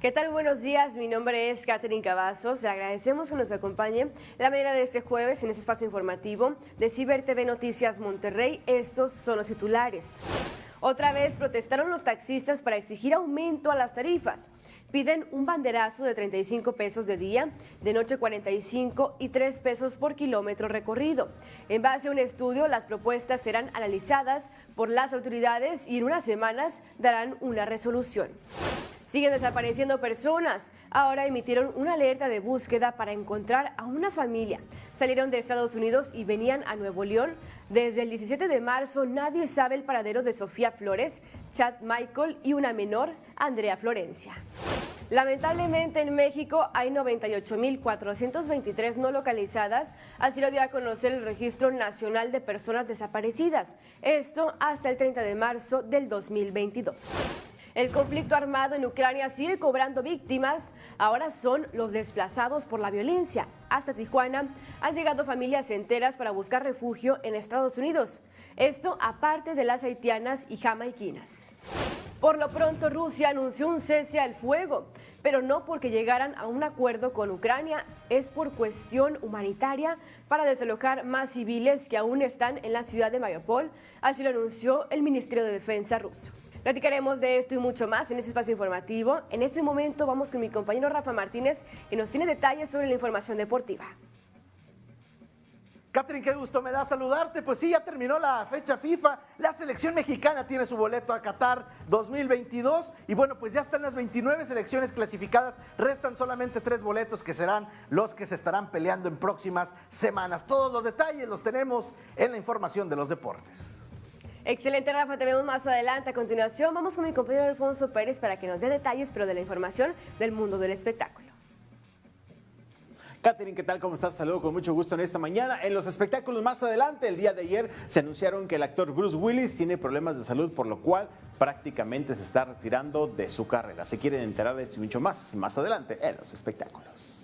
¿Qué tal? Buenos días, mi nombre es Catherine Cavazos. Agradecemos que nos acompañe la mañana de este jueves en este espacio informativo de Ciber TV Noticias Monterrey. Estos son los titulares. Otra vez protestaron los taxistas para exigir aumento a las tarifas. Piden un banderazo de 35 pesos de día, de noche 45 y 3 pesos por kilómetro recorrido. En base a un estudio, las propuestas serán analizadas por las autoridades y en unas semanas darán una resolución. Siguen desapareciendo personas. Ahora emitieron una alerta de búsqueda para encontrar a una familia. Salieron de Estados Unidos y venían a Nuevo León. Desde el 17 de marzo nadie sabe el paradero de Sofía Flores, Chad Michael y una menor, Andrea Florencia. Lamentablemente en México hay 98.423 no localizadas, así lo dio a conocer el Registro Nacional de Personas Desaparecidas, esto hasta el 30 de marzo del 2022. El conflicto armado en Ucrania sigue cobrando víctimas. Ahora son los desplazados por la violencia. Hasta Tijuana han llegado familias enteras para buscar refugio en Estados Unidos. Esto aparte de las haitianas y jamaiquinas. Por lo pronto, Rusia anunció un cese al fuego, pero no porque llegaran a un acuerdo con Ucrania, es por cuestión humanitaria para desalojar más civiles que aún están en la ciudad de Mariupol, así lo anunció el Ministerio de Defensa ruso. Platicaremos de esto y mucho más en este espacio informativo. En este momento vamos con mi compañero Rafa Martínez, que nos tiene detalles sobre la información deportiva. Catherine, qué gusto me da saludarte. Pues sí, ya terminó la fecha FIFA. La selección mexicana tiene su boleto a Qatar 2022. Y bueno, pues ya están las 29 selecciones clasificadas. Restan solamente tres boletos que serán los que se estarán peleando en próximas semanas. Todos los detalles los tenemos en la información de los deportes. Excelente, Rafa. Te vemos más adelante. A continuación, vamos con mi compañero Alfonso Pérez para que nos dé detalles, pero de la información del mundo del espectáculo. Katherine, ¿qué tal? ¿Cómo estás? Saludo con mucho gusto en esta mañana. En los espectáculos más adelante, el día de ayer, se anunciaron que el actor Bruce Willis tiene problemas de salud, por lo cual prácticamente se está retirando de su carrera. Se quieren enterar de esto y mucho más más adelante en los espectáculos.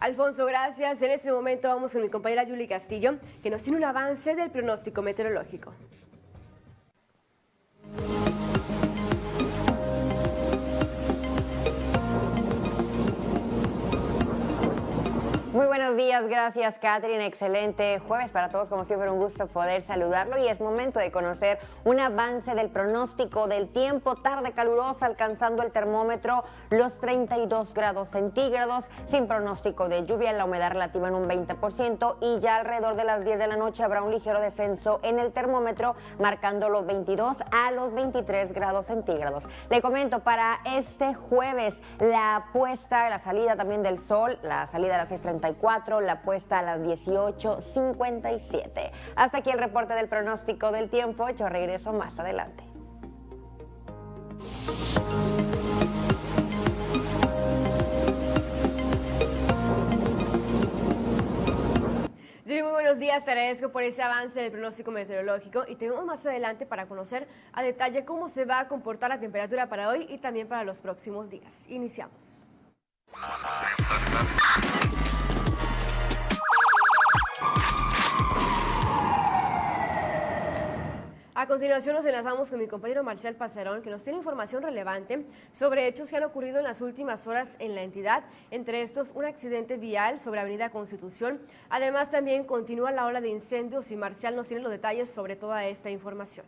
Alfonso, gracias. En este momento vamos con mi compañera Julie Castillo, que nos tiene un avance del pronóstico meteorológico. Muy buenos días, gracias Catherine, excelente jueves para todos, como siempre un gusto poder saludarlo. Y es momento de conocer un avance del pronóstico del tiempo, tarde calurosa alcanzando el termómetro los 32 grados centígrados, sin pronóstico de lluvia, la humedad relativa en un 20% y ya alrededor de las 10 de la noche habrá un ligero descenso en el termómetro marcando los 22 a los 23 grados centígrados. Le comento para este jueves la puesta, la salida también del sol, la salida a las 6.30 la puesta a las 18.57. Hasta aquí el reporte del pronóstico del tiempo. Yo regreso más adelante. muy buenos días, te agradezco por ese avance del pronóstico meteorológico y tenemos más adelante para conocer a detalle cómo se va a comportar la temperatura para hoy y también para los próximos días. Iniciamos. A continuación nos enlazamos con mi compañero Marcial Pasarón, que nos tiene información relevante sobre hechos que han ocurrido en las últimas horas en la entidad, entre estos un accidente vial sobre Avenida Constitución. Además también continúa la ola de incendios y Marcial nos tiene los detalles sobre toda esta información.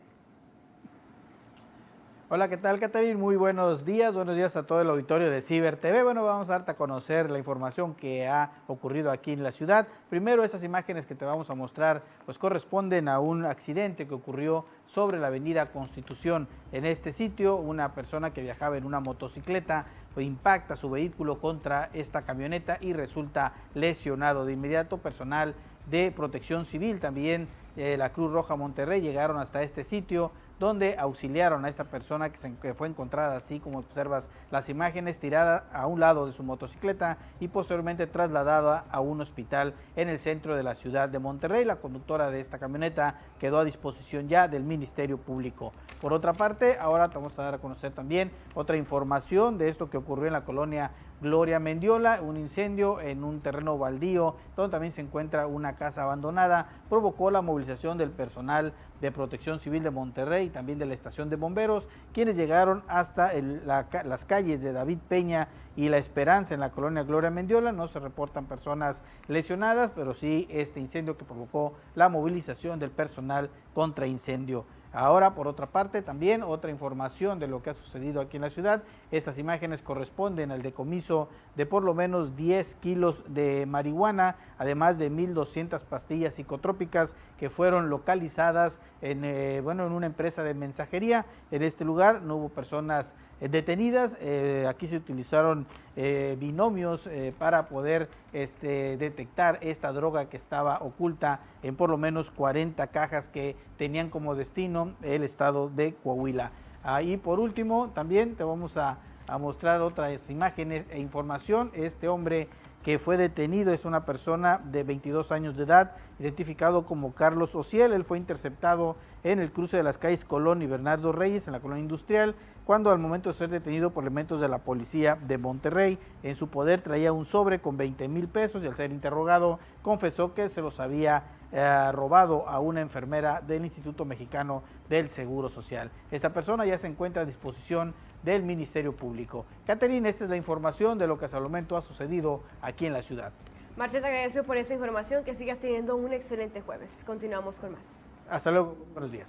Hola, ¿qué tal, Caterina? Muy buenos días, buenos días a todo el auditorio de Ciber TV. Bueno, vamos a darte a conocer la información que ha ocurrido aquí en la ciudad. Primero, estas imágenes que te vamos a mostrar, pues corresponden a un accidente que ocurrió sobre la avenida Constitución. En este sitio, una persona que viajaba en una motocicleta impacta su vehículo contra esta camioneta y resulta lesionado. De inmediato, personal de protección civil, también eh, la Cruz Roja Monterrey llegaron hasta este sitio donde auxiliaron a esta persona que, se, fue encontrada así como observas las imágenes, tirada a un lado de su motocicleta y posteriormente trasladada a un hospital en el centro de la ciudad de Monterrey. La conductora de esta camioneta quedó a disposición ya del Ministerio Público. Por otra parte, ahora te vamos a dar a conocer también otra información de esto que ocurrió en la colonia Gloria Mendiola, un incendio en un terreno baldío donde también se encuentra una casa abandonada, provocó la movilización del personal de Protección Civil de Monterrey también de la estación de bomberos, quienes llegaron hasta las calles de David Peña y La Esperanza en la colonia Gloria Mendiola. No se reportan personas lesionadas, pero sí este incendio que provocó la movilización del personal contra incendio. Ahora, por otra parte, también otra información de lo que ha sucedido aquí en la ciudad. Estas imágenes corresponden al decomiso de por lo menos 10 kilos de marihuana, además de 1.200 pastillas psicotrópicas que fueron localizadas en, eh, bueno, en una empresa de mensajería. En este lugar no hubo personas detenidas. Eh, aquí se utilizaron eh, binomios para poder este, detectar esta droga que estaba oculta en por lo menos 40 cajas que tenían como destino el estado de Coahuila. Ahí por último también te vamos a, a mostrar otras imágenes e información. Este hombre que fue detenido es una persona de 22 años de edad, identificado como Carlos Ociel. Él fue interceptado en el cruce de las calles Colón y Bernardo Reyes, en la colonia industrial, cuando al momento de ser detenido por elementos de la policía de Monterrey, en su poder traía un sobre con 20 mil pesos y al ser interrogado confesó que se los había eh, robado a una enfermera del Instituto Mexicano del Seguro Social. Esta persona ya se encuentra a disposición del Ministerio Público. Caterina, esta es la información de lo que hasta el momento ha sucedido aquí en la ciudad. Marcela, agradezco por esta información, que sigas teniendo un excelente jueves. Continuamos con más. Hasta luego, buenos días.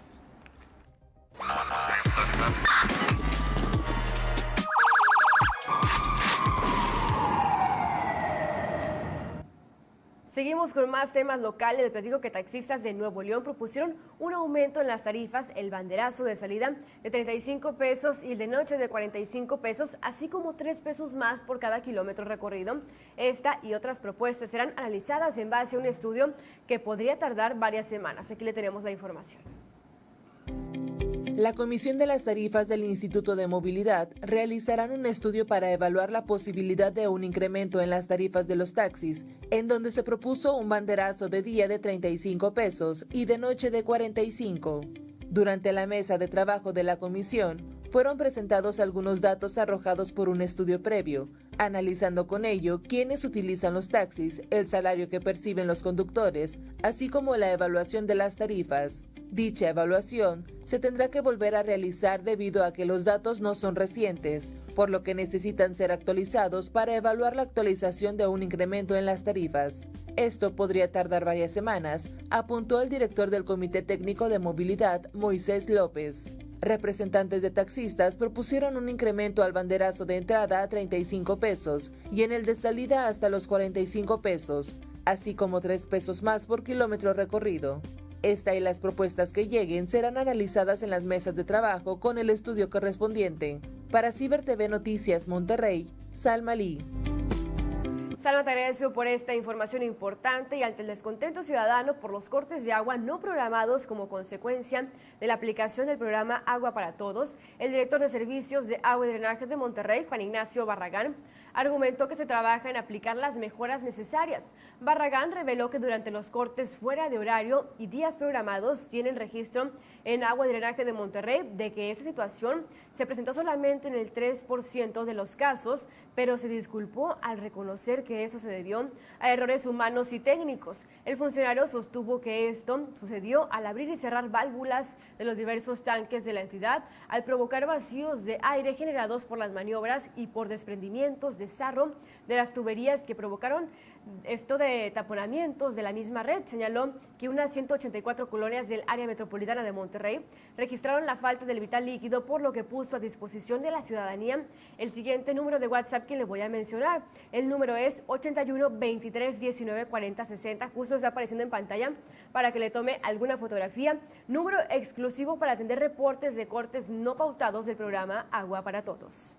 Seguimos con más temas locales. Les platico que taxistas de Nuevo León propusieron un aumento en las tarifas, el banderazo de salida de 35 pesos y el de noche de 45 pesos, así como 3 pesos más por cada kilómetro recorrido. Esta y otras propuestas serán analizadas en base a un estudio que podría tardar varias semanas. Aquí le tenemos la información. La Comisión de las Tarifas del Instituto de Movilidad realizarán un estudio para evaluar la posibilidad de un incremento en las tarifas de los taxis, en donde se propuso un banderazo de día de 35 pesos y de noche de 45. Durante la mesa de trabajo de la comisión, fueron presentados algunos datos arrojados por un estudio previo, analizando con ello quiénes utilizan los taxis, el salario que perciben los conductores, así como la evaluación de las tarifas. Dicha evaluación se tendrá que volver a realizar debido a que los datos no son recientes, por lo que necesitan ser actualizados para evaluar la actualización de un incremento en las tarifas. Esto podría tardar varias semanas, apuntó el director del Comité Técnico de Movilidad, Moisés López. Representantes de taxistas propusieron un incremento al banderazo de entrada a 35 pesos y en el de salida hasta los 45 pesos, así como 3 pesos más por kilómetro recorrido. Esta y las propuestas que lleguen serán analizadas en las mesas de trabajo con el estudio correspondiente. Para Ciber TV Noticias Monterrey, Salma Lee. Salma, te por esta información importante y ante el descontento ciudadano por los cortes de agua no programados como consecuencia de la aplicación del programa Agua para Todos, el director de Servicios de Agua y Drenaje de Monterrey, Juan Ignacio Barragán, argumentó que se trabaja en aplicar las mejoras necesarias. Barragán reveló que durante los cortes fuera de horario y días programados tienen registro en agua y drenaje de Monterrey de que esa situación se presentó solamente en el 3% de los casos, pero se disculpó al reconocer que eso se debió a errores humanos y técnicos. El funcionario sostuvo que esto sucedió al abrir y cerrar válvulas de los diversos tanques de la entidad, al provocar vacíos de aire generados por las maniobras y por desprendimientos de desarrollo de las tuberías que provocaron esto de taponamientos de la misma red. Señaló que unas 184 colonias del área metropolitana de Monterrey registraron la falta del vital líquido, por lo que puso a disposición de la ciudadanía el siguiente número de WhatsApp que le voy a mencionar. El número es 81 23 19 40 60. Justo está apareciendo en pantalla para que le tome alguna fotografía. Número exclusivo para atender reportes de cortes no pautados del programa Agua para Todos.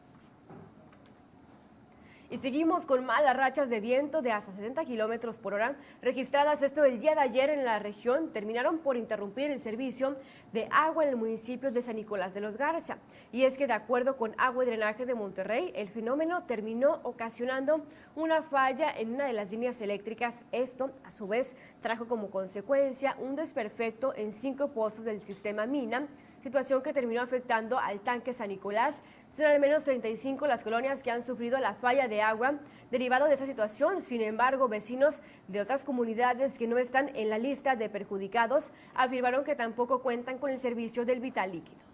Y seguimos con malas rachas de viento de hasta 70 kilómetros por hora registradas esto el día de ayer en la región. Terminaron por interrumpir el servicio de agua en el municipio de San Nicolás de los Garza. Y es que de acuerdo con Agua y Drenaje de Monterrey, el fenómeno terminó ocasionando una falla en una de las líneas eléctricas. Esto, a su vez, trajo como consecuencia un desperfecto en cinco pozos del sistema Mina situación que terminó afectando al tanque San Nicolás. Son al menos 35 las colonias que han sufrido la falla de agua derivado de esta situación. Sin embargo, vecinos de otras comunidades que no están en la lista de perjudicados afirmaron que tampoco cuentan con el servicio del vital líquido.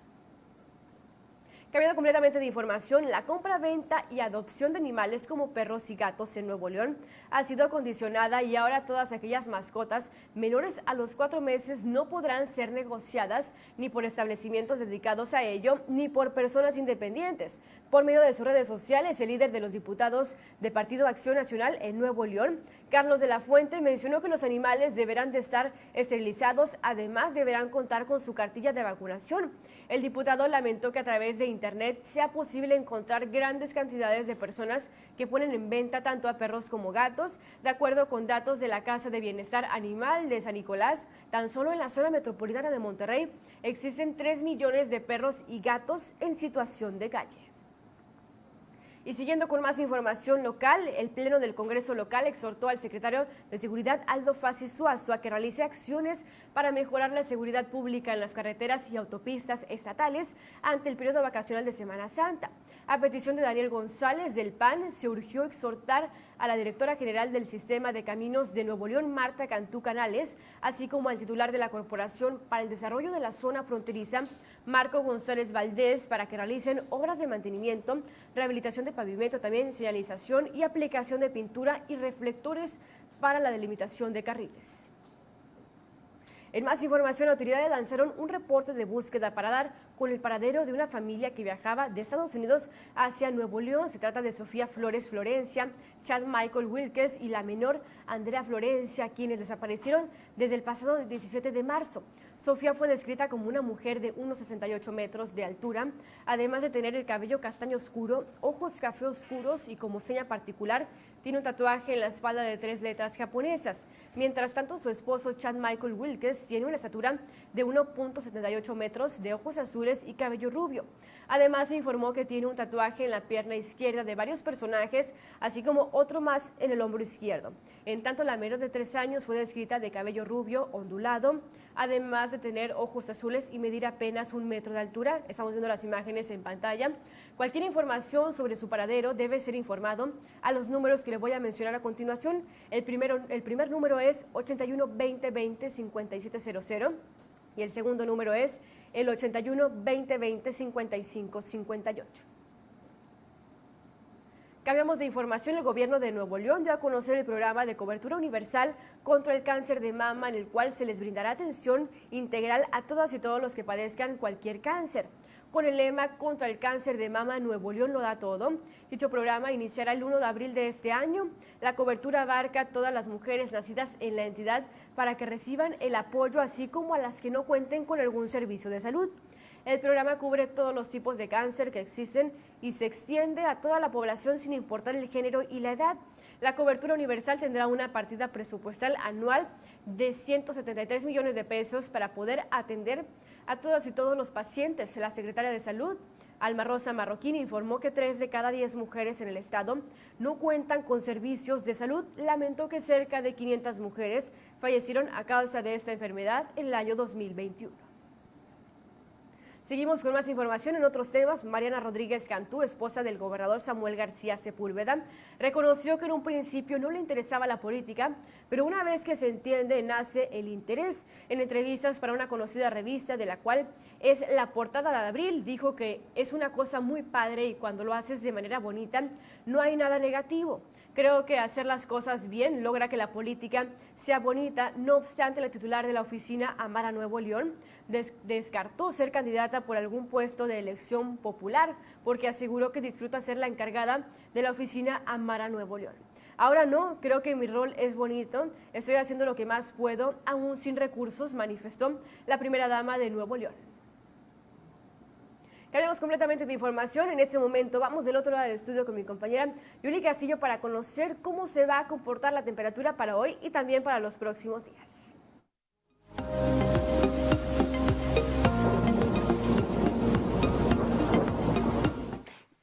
Cambiando completamente de información, la compra, venta y adopción de animales como perros y gatos en Nuevo León ha sido condicionada y ahora todas aquellas mascotas menores a los cuatro meses no podrán ser negociadas ni por establecimientos dedicados a ello ni por personas independientes. Por medio de sus redes sociales, el líder de los diputados de Partido Acción Nacional en Nuevo León, Carlos de la Fuente, mencionó que los animales deberán de estar esterilizados, además deberán contar con su cartilla de vacunación. El diputado lamentó que a través de Internet sea posible encontrar grandes cantidades de personas que ponen en venta tanto a perros como gatos. De acuerdo con datos de la Casa de Bienestar Animal de San Nicolás, tan solo en la zona metropolitana de Monterrey existen 3 millones de perros y gatos en situación de calle. Y siguiendo con más información local, el Pleno del Congreso local exhortó al secretario de Seguridad Aldo Fassi Suazo a que realice acciones para mejorar la seguridad pública en las carreteras y autopistas estatales ante el periodo vacacional de Semana Santa. A petición de Daniel González del PAN, se urgió exhortar a la directora general del Sistema de Caminos de Nuevo León, Marta Cantú Canales, así como al titular de la Corporación para el Desarrollo de la Zona Fronteriza, Marco González Valdés, para que realicen obras de mantenimiento, rehabilitación de pavimento, también señalización y aplicación de pintura y reflectores para la delimitación de carriles. En más información, autoridades lanzaron un reporte de búsqueda para dar con el paradero de una familia que viajaba de Estados Unidos hacia Nuevo León. Se trata de Sofía Flores Florencia, Chad Michael Wilkes y la menor Andrea Florencia, quienes desaparecieron desde el pasado 17 de marzo. Sofía fue descrita como una mujer de unos 68 metros de altura, además de tener el cabello castaño oscuro, ojos café oscuros y como seña particular tiene un tatuaje en la espalda de tres letras japonesas. Mientras tanto, su esposo Chad Michael Wilkes tiene una estatura de 1.78 metros, de ojos azules y cabello rubio. Además, informó que tiene un tatuaje en la pierna izquierda de varios personajes, así como otro más en el hombro izquierdo. En tanto, la menor de tres años fue descrita de cabello rubio, ondulado, además de tener ojos azules y medir apenas un metro de altura. Estamos viendo las imágenes en pantalla. Cualquier información sobre su paradero debe ser informado a los números que le voy a mencionar a continuación. El, primero, el primer número es 81 20 20 5700 y el segundo número es el 81 20 20 55 58. Cambiamos de información. El gobierno de Nuevo León dio a conocer el programa de cobertura universal contra el cáncer de mama, en el cual se les brindará atención integral a todas y todos los que padezcan cualquier cáncer. Con el lema Contra el cáncer de mama, Nuevo León lo da todo. Dicho programa iniciará el 1 de abril de este año. La cobertura abarca a todas las mujeres nacidas en la entidad para que reciban el apoyo, así como a las que no cuenten con algún servicio de salud. El programa cubre todos los tipos de cáncer que existen y se extiende a toda la población sin importar el género y la edad. La cobertura universal tendrá una partida presupuestal anual de 173 millones de pesos para poder atender a todas y todos los pacientes. La secretaria de Salud, Alma Rosa Marroquín, informó que tres de cada diez mujeres en el estado no cuentan con servicios de salud. Lamentó que cerca de 500 mujeres fallecieron a causa de esta enfermedad en el año 2021. Seguimos con más información en otros temas. Mariana Rodríguez Cantú, esposa del gobernador Samuel García Sepúlveda, reconoció que en un principio no le interesaba la política, pero una vez que se entiende nace el interés. En entrevistas para una conocida revista de la cual es la portada de abril, dijo que es una cosa muy padre y cuando lo haces de manera bonita no hay nada negativo. Creo que hacer las cosas bien logra que la política sea bonita. No obstante, la titular de la oficina Amara Nuevo León descartó ser candidata por algún puesto de elección popular porque aseguró que disfruta ser la encargada de la oficina Amara Nuevo León. Ahora no, creo que mi rol es bonito, estoy haciendo lo que más puedo, aún sin recursos, manifestó la primera dama de Nuevo León. Cambiamos completamente de información. En este momento vamos del otro lado del estudio con mi compañera Yuli Castillo para conocer cómo se va a comportar la temperatura para hoy y también para los próximos días.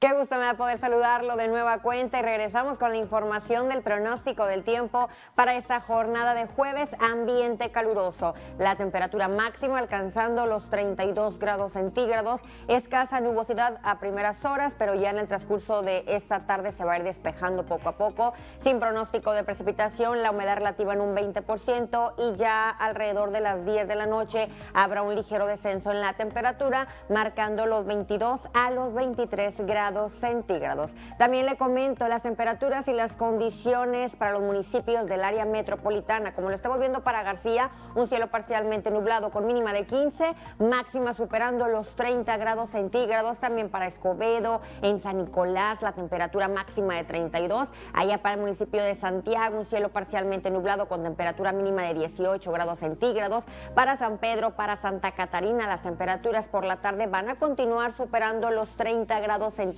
Qué gusto me da poder saludarlo de nueva cuenta y regresamos con la información del pronóstico del tiempo para esta jornada de jueves, ambiente caluroso. La temperatura máxima alcanzando los 32 grados centígrados, escasa nubosidad a primeras horas, pero ya en el transcurso de esta tarde se va a ir despejando poco a poco, sin pronóstico de precipitación, la humedad relativa en un 20% y ya alrededor de las 10 de la noche habrá un ligero descenso en la temperatura, marcando los 22 a los 23 grados centígrados. También le comento las temperaturas y las condiciones para los municipios del área metropolitana. Como lo estamos viendo para García, un cielo parcialmente nublado con mínima de 15, máxima superando los 30 grados centígrados. También para Escobedo, en San Nicolás, la temperatura máxima de 32. Allá para el municipio de Santiago, un cielo parcialmente nublado con temperatura mínima de 18 grados centígrados. Para San Pedro, para Santa Catarina, las temperaturas por la tarde van a continuar superando los 30 grados centígrados.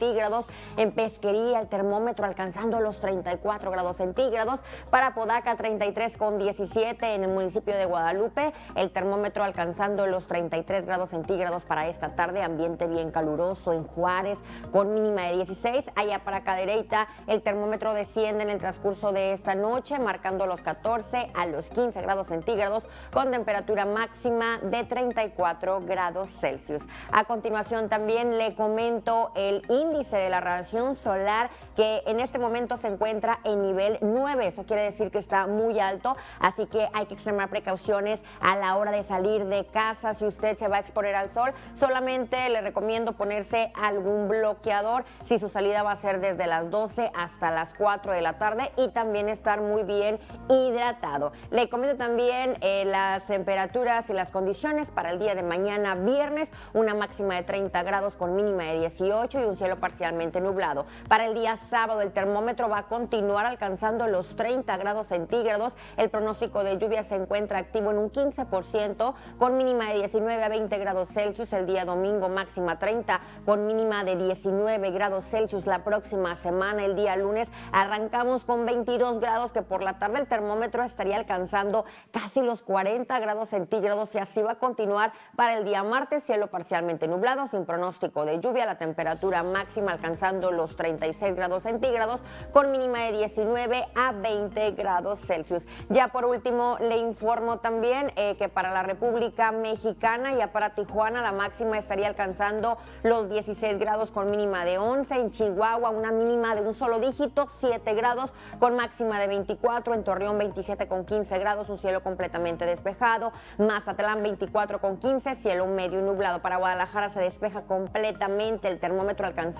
En Pesquería, el termómetro alcanzando los 34 grados centígrados. Para Podaca, 33 con 17 en el municipio de Guadalupe. El termómetro alcanzando los 33 grados centígrados para esta tarde. Ambiente bien caluroso en Juárez con mínima de 16. Allá para Cadereyta, el termómetro desciende en el transcurso de esta noche, marcando los 14 a los 15 grados centígrados con temperatura máxima de 34 grados Celsius. A continuación también le comento el índice de la radiación solar que en este momento se encuentra en nivel 9. Eso quiere decir que está muy alto, así que hay que extremar precauciones a la hora de salir de casa. Si usted se va a exponer al sol, solamente le recomiendo ponerse algún bloqueador si su salida va a ser desde las 12 hasta las 4 de la tarde y también estar muy bien hidratado. Le comento también eh, las temperaturas y las condiciones para el día de mañana viernes, una máxima de 30 grados con mínima de 18 y un cielo parcialmente nublado. Para el día sábado el termómetro va a continuar alcanzando los 30 grados centígrados. El pronóstico de lluvia se encuentra activo en un 15% con mínima de 19 a 20 grados Celsius. El día domingo máxima 30 con mínima de 19 grados Celsius. La próxima semana, el día lunes, arrancamos con 22 grados que por la tarde el termómetro estaría alcanzando casi los 40 grados centígrados y así va a continuar para el día martes, cielo parcialmente nublado, sin pronóstico de lluvia, la temperatura máxima alcanzando los 36 grados centígrados con mínima de 19 a 20 grados Celsius. Ya por último le informo también eh, que para la República Mexicana, ya para Tijuana, la máxima estaría alcanzando los 16 grados con mínima de 11, en Chihuahua una mínima de un solo dígito, 7 grados con máxima de 24, en Torreón 27 con 15 grados, un cielo completamente despejado, Mazatlán 24 con 15, cielo medio nublado. Para Guadalajara se despeja completamente el termómetro alcanzando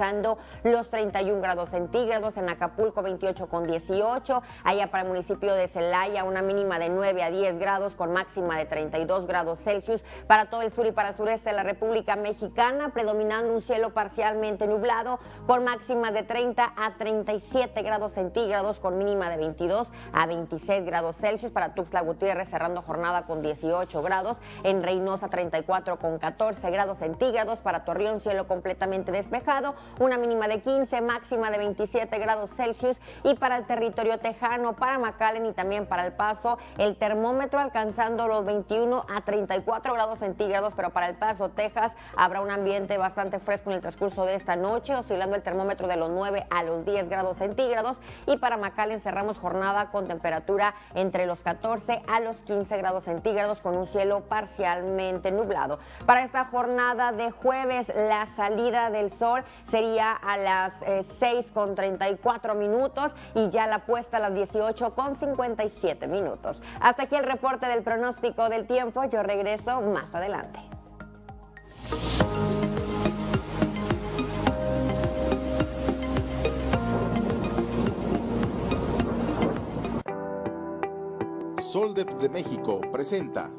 los 31 grados centígrados, en Acapulco 28 con 18, allá para el municipio de Celaya una mínima de 9 a 10 grados con máxima de 32 grados Celsius. Para todo el sur y para el sureste de la República Mexicana, predominando un cielo parcialmente nublado con máxima de 30 a 37 grados centígrados con mínima de 22 a 26 grados Celsius. Para Tuxtla Gutiérrez cerrando jornada con 18 grados, en Reynosa 34 con 14 grados centígrados. Para Torreón cielo completamente despejado, una mínima de 15, máxima de 27 grados Celsius. Y para el territorio tejano, para McAllen y también para El Paso, el termómetro alcanzando los 21 a 34 grados centígrados, pero para El Paso, Texas, habrá un ambiente bastante fresco en el transcurso de esta noche, oscilando el termómetro de los 9 a los 10 grados centígrados. Y para McAllen cerramos jornada con temperatura entre los 14 a los 15 grados centígrados, con un cielo parcialmente nublado. Para esta jornada de jueves, la salida del sol sería a las 6 eh, con 34 minutos y ya la puesta a las 18 con 57 minutos. Hasta aquí el reporte del pronóstico del tiempo. Yo regreso más adelante. Soldep de México presenta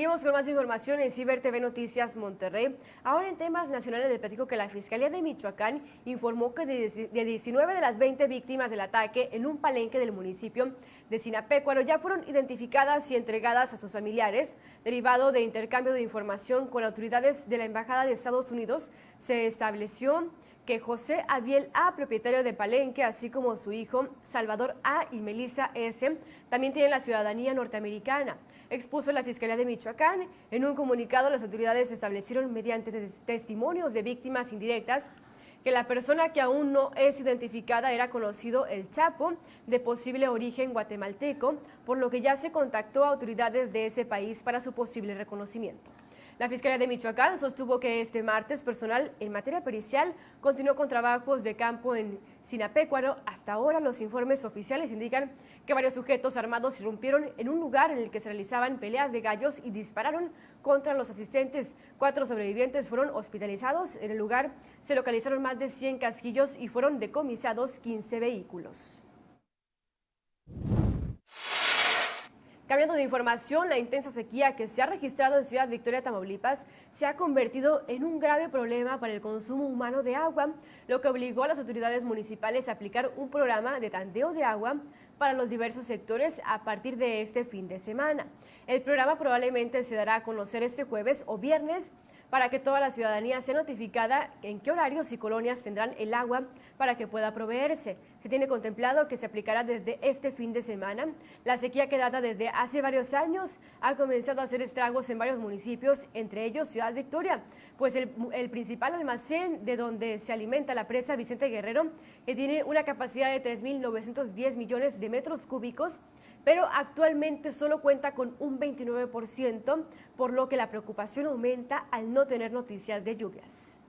Seguimos con más información en Ciber TV Noticias Monterrey. Ahora en temas nacionales le platico que la Fiscalía de Michoacán informó que de 19 de las 20 víctimas del ataque en un palenque del municipio de Sinapecuaro ya fueron identificadas y entregadas a sus familiares. Derivado de intercambio de información con autoridades de la Embajada de Estados Unidos, se estableció que José Abiel A., propietario de Palenque, así como su hijo Salvador A. y Melissa S., también tienen la ciudadanía norteamericana. Expuso la Fiscalía de Michoacán. En un comunicado, las autoridades establecieron mediante testimonios de víctimas indirectas que la persona que aún no es identificada era conocido el Chapo, de posible origen guatemalteco, por lo que ya se contactó a autoridades de ese país para su posible reconocimiento. La Fiscalía de Michoacán sostuvo que este martes personal en materia pericial continuó con trabajos de campo en Sinapecuaro. Hasta ahora los informes oficiales indican que varios sujetos armados irrumpieron en un lugar en el que se realizaban peleas de gallos y dispararon contra los asistentes. Cuatro sobrevivientes fueron hospitalizados. En el lugar se localizaron más de 100 casquillos y fueron decomisados 15 vehículos. Cambiando de información, la intensa sequía que se ha registrado en Ciudad Victoria, Tamaulipas, se ha convertido en un grave problema para el consumo humano de agua, lo que obligó a las autoridades municipales a aplicar un programa de tanteo de agua para los diversos sectores a partir de este fin de semana. El programa probablemente se dará a conocer este jueves o viernes para que toda la ciudadanía sea notificada en qué horarios y colonias tendrán el agua para que pueda proveerse. Se tiene contemplado que se aplicará desde este fin de semana. La sequía que data desde hace varios años ha comenzado a hacer estragos en varios municipios, entre ellos Ciudad Victoria, pues el, el principal almacén de donde se alimenta la presa Vicente Guerrero, que tiene una capacidad de 3.910 millones de metros cúbicos, pero actualmente solo cuenta con un 29%, por lo que la preocupación aumenta al no tener noticias de lluvias.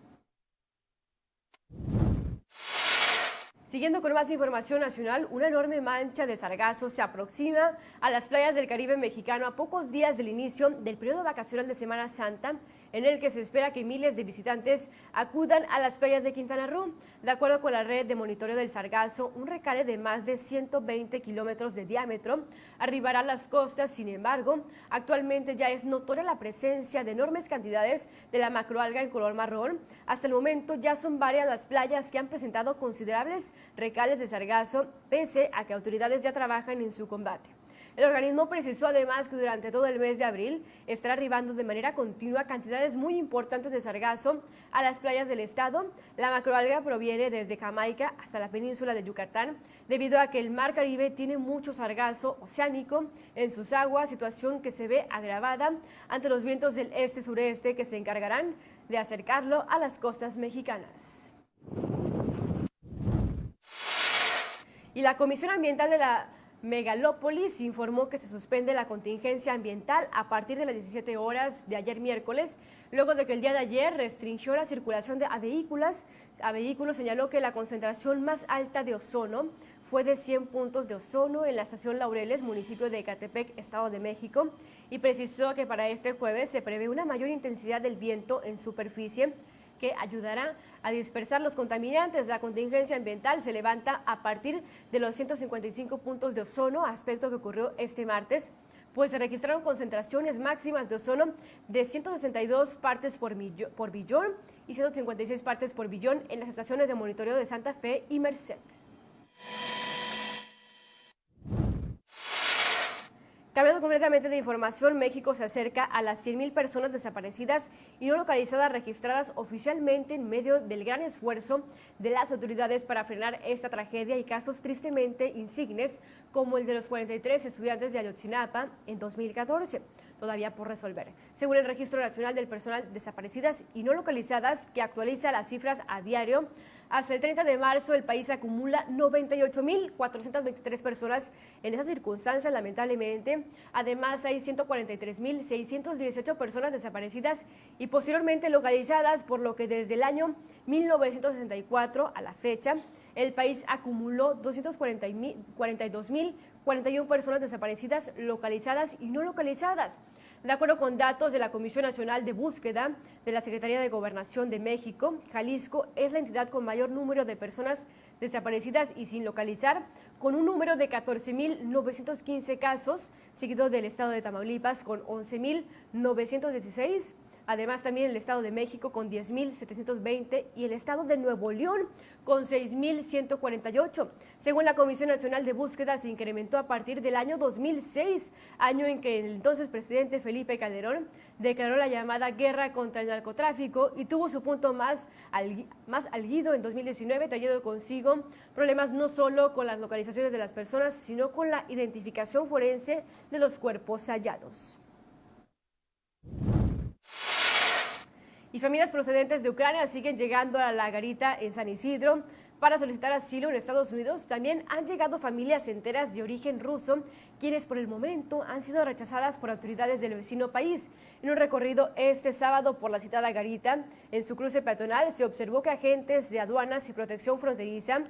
Siguiendo con más información nacional, una enorme mancha de sargazo se aproxima a las playas del Caribe mexicano a pocos días del inicio del periodo vacacional de Semana Santa en el que se espera que miles de visitantes acudan a las playas de Quintana Roo. De acuerdo con la red de monitoreo del Sargazo, un recale de más de 120 kilómetros de diámetro arribará a las costas. Sin embargo, actualmente ya es notoria la presencia de enormes cantidades de la macroalga en color marrón. Hasta el momento ya son varias las playas que han presentado considerables recales de sargazo, pese a que autoridades ya trabajan en su combate. El organismo precisó además que durante todo el mes de abril estará arribando de manera continua cantidades muy importantes de sargazo a las playas del estado. La macroalga proviene desde Jamaica hasta la península de Yucatán, debido a que el mar Caribe tiene mucho sargazo oceánico en sus aguas, situación que se ve agravada ante los vientos del este-sureste que se encargarán de acercarlo a las costas mexicanas. Y la Comisión Ambiental de la Megalópolis informó que se suspende la contingencia ambiental a partir de las 17 horas de ayer miércoles, luego de que el día de ayer restringió la circulación de a vehículos. A vehículos señaló que la concentración más alta de ozono fue de 100 puntos de ozono en la estación Laureles, municipio de Ecatepec, Estado de México, y precisó que para este jueves se prevé una mayor intensidad del viento en superficie que ayudará a dispersar los contaminantes. La contingencia ambiental se levanta a partir de los 155 puntos de ozono, aspecto que ocurrió este martes pues se registraron concentraciones máximas de ozono de 162 partes por, por billón y 156 partes por billón en las estaciones de monitoreo de Santa Fe y Merced. Cambiando completamente de información, México se acerca a las 100.000 personas desaparecidas y no localizadas registradas oficialmente en medio del gran esfuerzo de las autoridades para frenar esta tragedia y casos tristemente insignes como el de los 43 estudiantes de Ayotzinapa en 2014 todavía por resolver. Según el Registro Nacional del Personal Desaparecidas y No Localizadas, que actualiza las cifras a diario, hasta el 30 de marzo el país acumula 98.423 personas en esas circunstancias, lamentablemente. Además, hay 143.618 personas desaparecidas y posteriormente localizadas, por lo que desde el año 1964 a la fecha, el país acumuló 242.041 personas desaparecidas, localizadas y no localizadas. De acuerdo con datos de la Comisión Nacional de Búsqueda de la Secretaría de Gobernación de México, Jalisco es la entidad con mayor número de personas desaparecidas y sin localizar, con un número de 14.915 casos, seguido del estado de Tamaulipas con 11.916 Además, también el Estado de México con 10.720 y el Estado de Nuevo León con 6.148. Según la Comisión Nacional de Búsqueda, se incrementó a partir del año 2006, año en que el entonces presidente Felipe Calderón declaró la llamada guerra contra el narcotráfico y tuvo su punto más, más alguido en 2019, trayendo consigo problemas no solo con las localizaciones de las personas, sino con la identificación forense de los cuerpos hallados. Y familias procedentes de Ucrania siguen llegando a la garita en San Isidro para solicitar asilo en Estados Unidos. También han llegado familias enteras de origen ruso, quienes por el momento han sido rechazadas por autoridades del vecino país. En un recorrido este sábado por la citada garita, en su cruce peatonal se observó que agentes de aduanas y protección fronteriza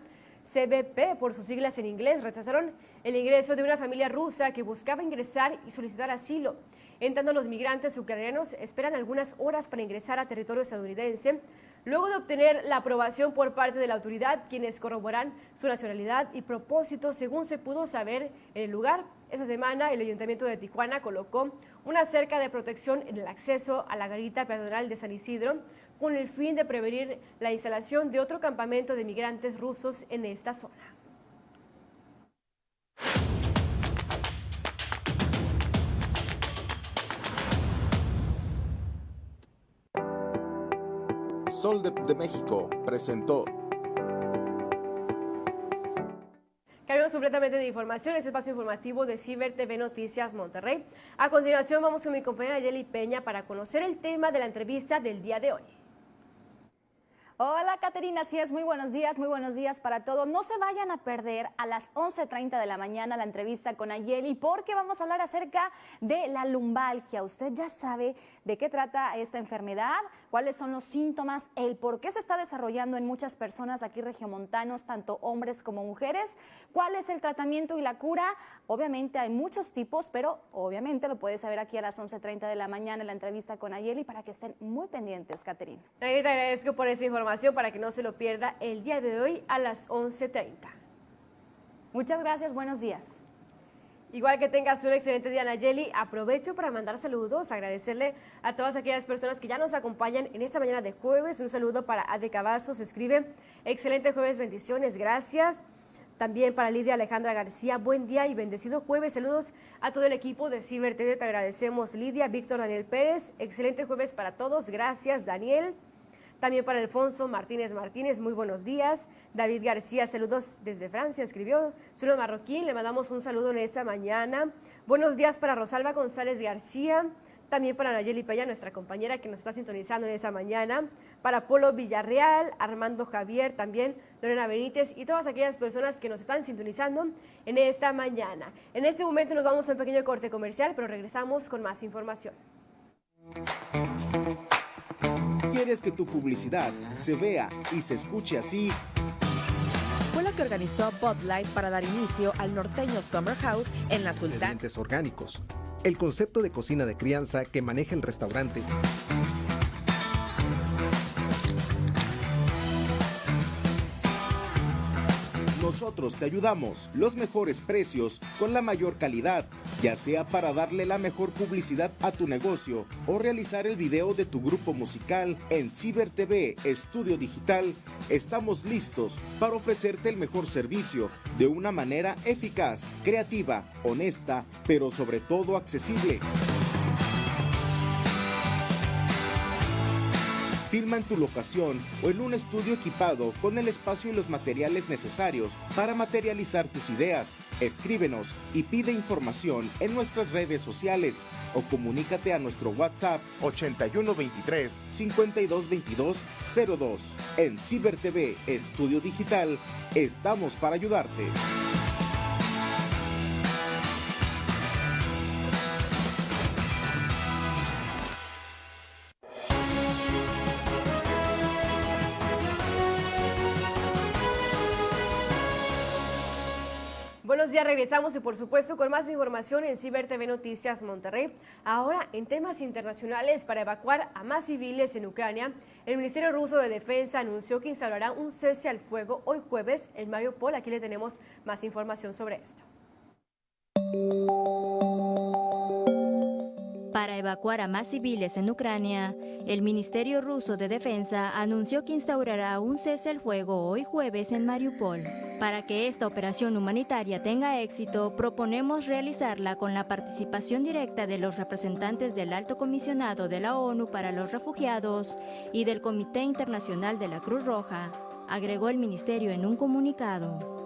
CBP, por sus siglas en inglés, rechazaron el ingreso de una familia rusa que buscaba ingresar y solicitar asilo. En tanto, los migrantes ucranianos esperan algunas horas para ingresar a territorio estadounidense, luego de obtener la aprobación por parte de la autoridad, quienes corroboran su nacionalidad y propósito, según se pudo saber en el lugar. Esa semana, el Ayuntamiento de Tijuana colocó una cerca de protección en el acceso a la garita peatonal de San Isidro, con el fin de prevenir la instalación de otro campamento de migrantes rusos en esta zona. De, México presentó. Cambiamos completamente de información, este espacio informativo de Ciber TV Noticias Monterrey. A continuación vamos con mi compañera Yeli Peña para conocer el tema de la entrevista del día de hoy. Hola Caterina, así es, muy buenos días, muy buenos días para todos. No se vayan a perder a las 11.30 de la mañana la entrevista con Ayeli porque vamos a hablar acerca de la lumbalgia. Usted ya sabe de qué trata esta enfermedad, cuáles son los síntomas, el por qué se está desarrollando en muchas personas aquí regiomontanos, tanto hombres como mujeres, cuál es el tratamiento y la cura. Obviamente hay muchos tipos, pero obviamente lo puedes saber aquí a las 11.30 de la mañana en la entrevista con Ayeli para que estén muy pendientes, Caterina. Te agradezco por esa información para que no se lo pierda el día de hoy a las 11.30. Muchas gracias, buenos días. Igual que tengas un excelente día, Nayeli, aprovecho para mandar saludos, agradecerle a todas aquellas personas que ya nos acompañan en esta mañana de jueves. Un saludo para Ade Cavazos, escribe, excelente jueves, bendiciones, gracias. También para Lidia Alejandra García, buen día y bendecido jueves. Saludos a todo el equipo de Ciber TV, te agradecemos. Lidia, Víctor, Daniel Pérez, excelente jueves para todos, gracias, Daniel. También para Alfonso Martínez Martínez, muy buenos días. David García, saludos desde Francia, escribió. Zulo Marroquín, le mandamos un saludo en esta mañana. Buenos días para Rosalba González García. También para Nayeli Paya, nuestra compañera que nos está sintonizando en esta mañana. Para Polo Villarreal, Armando Javier, también Lorena Benítez y todas aquellas personas que nos están sintonizando en esta mañana. En este momento nos vamos a un pequeño corte comercial, pero regresamos con más información. ¿Quieres que tu publicidad se vea y se escuche así? Fue lo que organizó Bud Light para dar inicio al norteño Summer House en la Sultana. orgánicos. El concepto de cocina de crianza que maneja el restaurante. Nosotros te ayudamos. Los mejores precios con la mayor calidad, ya sea para darle la mejor publicidad a tu negocio o realizar el video de tu grupo musical en Ciber TV Estudio Digital. Estamos listos para ofrecerte el mejor servicio de una manera eficaz, creativa, honesta, pero sobre todo accesible. Filma en tu locación o en un estudio equipado con el espacio y los materiales necesarios para materializar tus ideas. Escríbenos y pide información en nuestras redes sociales o comunícate a nuestro WhatsApp 8123 5222 02. En Ciber TV Estudio Digital estamos para ayudarte. Ya regresamos y por supuesto con más información en Ciber TV Noticias Monterrey. Ahora en temas internacionales para evacuar a más civiles en Ucrania, el Ministerio Ruso de Defensa anunció que instalará un cese al fuego hoy jueves en Mariupol. Aquí le tenemos más información sobre esto. Para evacuar a más civiles en Ucrania, el Ministerio ruso de Defensa anunció que instaurará un cese al fuego hoy jueves en Mariupol. Para que esta operación humanitaria tenga éxito, proponemos realizarla con la participación directa de los representantes del Alto Comisionado de la ONU para los Refugiados y del Comité Internacional de la Cruz Roja, agregó el ministerio en un comunicado.